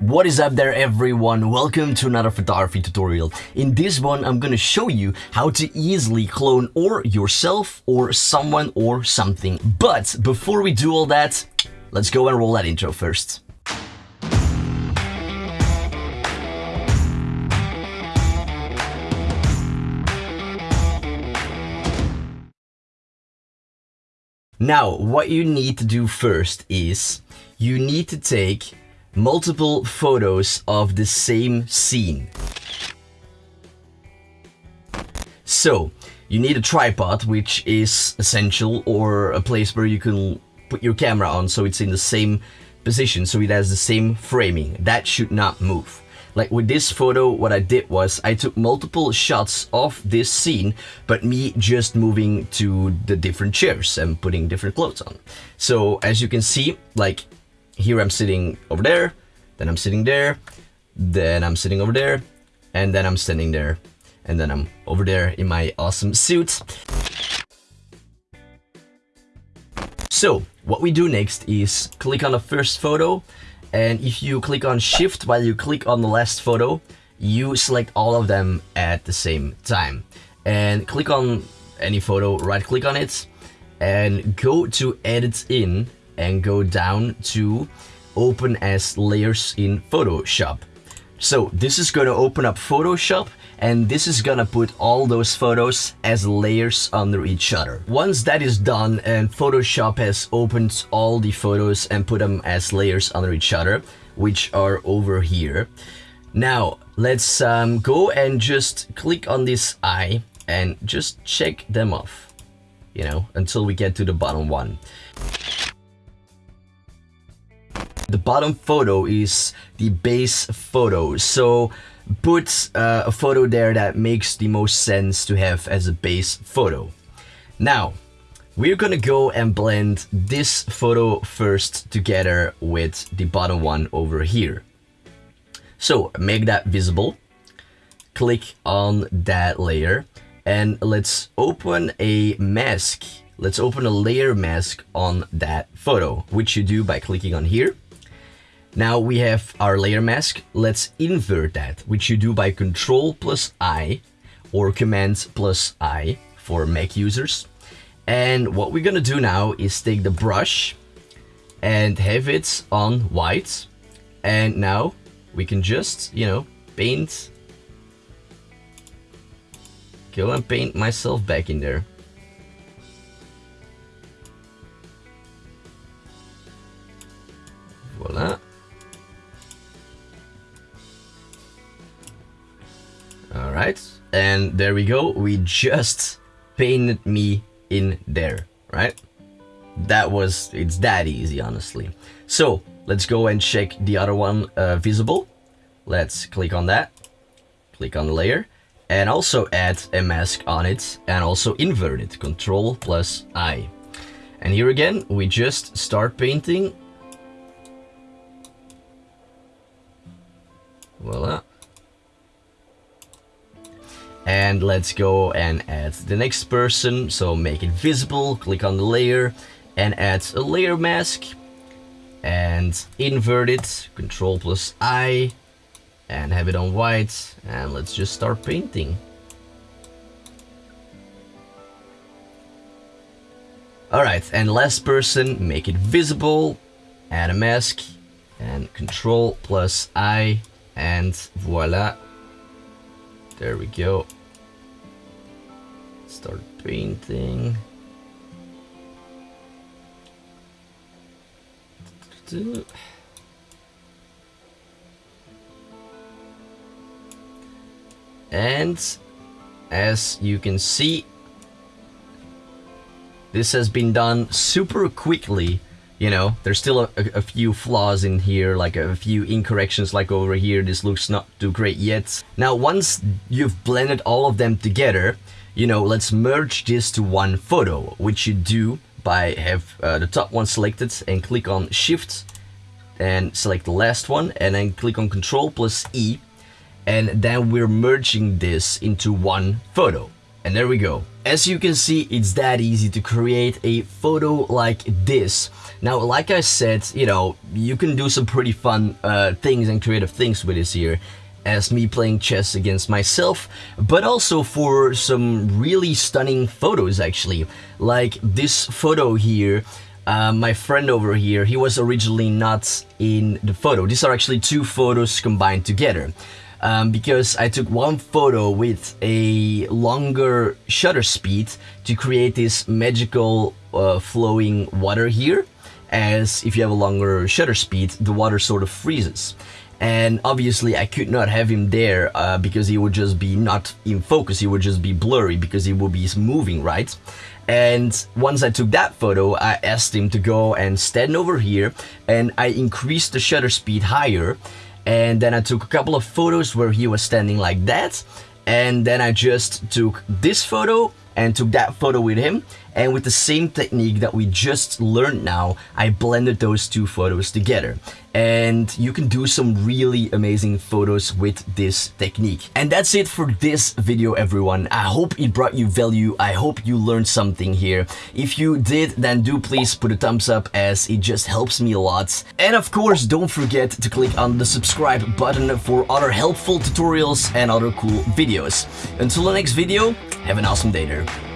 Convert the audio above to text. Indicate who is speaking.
Speaker 1: What is up there everyone? Welcome to another photography tutorial. In this one I'm gonna show you how to easily clone or yourself or someone or something. But before we do all that, let's go and roll that intro first. Now, what you need to do first is you need to take multiple photos of the same scene. So, you need a tripod, which is essential, or a place where you can put your camera on so it's in the same position, so it has the same framing. That should not move. Like with this photo, what I did was I took multiple shots of this scene, but me just moving to the different chairs and putting different clothes on. So as you can see, like here I'm sitting over there, then I'm sitting there, then I'm sitting over there, and then I'm standing there, and then I'm over there in my awesome suit. So what we do next is click on the first photo and if you click on shift while you click on the last photo, you select all of them at the same time. And click on any photo, right click on it, and go to edit in and go down to open as layers in Photoshop. So this is going to open up Photoshop and this is gonna put all those photos as layers under each other. Once that is done and Photoshop has opened all the photos and put them as layers under each other, which are over here. Now, let's um, go and just click on this eye and just check them off, you know, until we get to the bottom one. The bottom photo is the base photo, so put uh, a photo there that makes the most sense to have as a base photo. Now, we're gonna go and blend this photo first together with the bottom one over here. So make that visible, click on that layer, and let's open a mask. Let's open a layer mask on that photo, which you do by clicking on here now we have our layer mask. Let's invert that, which you do by Control plus I or Command plus I for Mac users. And what we're gonna do now is take the brush and have it on white. And now we can just, you know, paint. Go and paint myself back in there. Right? And there we go, we just painted me in there, right? That was, it's that easy, honestly. So, let's go and check the other one uh, visible. Let's click on that, click on the layer, and also add a mask on it, and also invert it, Control plus I. And here again, we just start painting. Voila. And let's go and add the next person. So make it visible, click on the layer and add a layer mask and invert it, control plus I and have it on white. And let's just start painting. Alright, and last person, make it visible, add a mask, and control plus I, and voila, there we go. Start painting. And as you can see, this has been done super quickly you know there's still a, a, few flaws in here like a few incorrections like over here this looks not too great yet. Now once you've blended all of them together you know let's merge this to one photo which you do by have uh, the top one selected and click on shift and select the last one and then click on control plus E and then we're merging this into one photo And there we go. As you can see, it's that easy to create a photo like this. Now, like I said, you know, you can do some pretty fun uh, things and creative things with this here as me playing chess against myself, but also for some really stunning photos actually. Like this photo here, uh, my friend over here, he was originally not in the photo. These are actually two photos combined together um, because I took one photo with a longer shutter speed to create this magical uh, flowing water here. As if you have a longer shutter speed the water sort of freezes. And obviously I could not have him there uh, because he would just be not in focus. He would just be blurry because he would be moving right? And once I took that photo I asked him to go and stand over here and I increased the shutter speed higher and then I took a couple of photos where he was standing like that. And then I just took this photo and took that photo with him and with the same technique that we just learned now I blended those two photos together. And you can do some really amazing photos with this technique. And that's it for this video everyone. I hope it brought you value. I hope you learned something here. If you did then do please put a thumbs up as it just helps me a lot. And of course don't forget to click on the subscribe button for other helpful tutorials and other cool videos. Until the next video have an awesome day there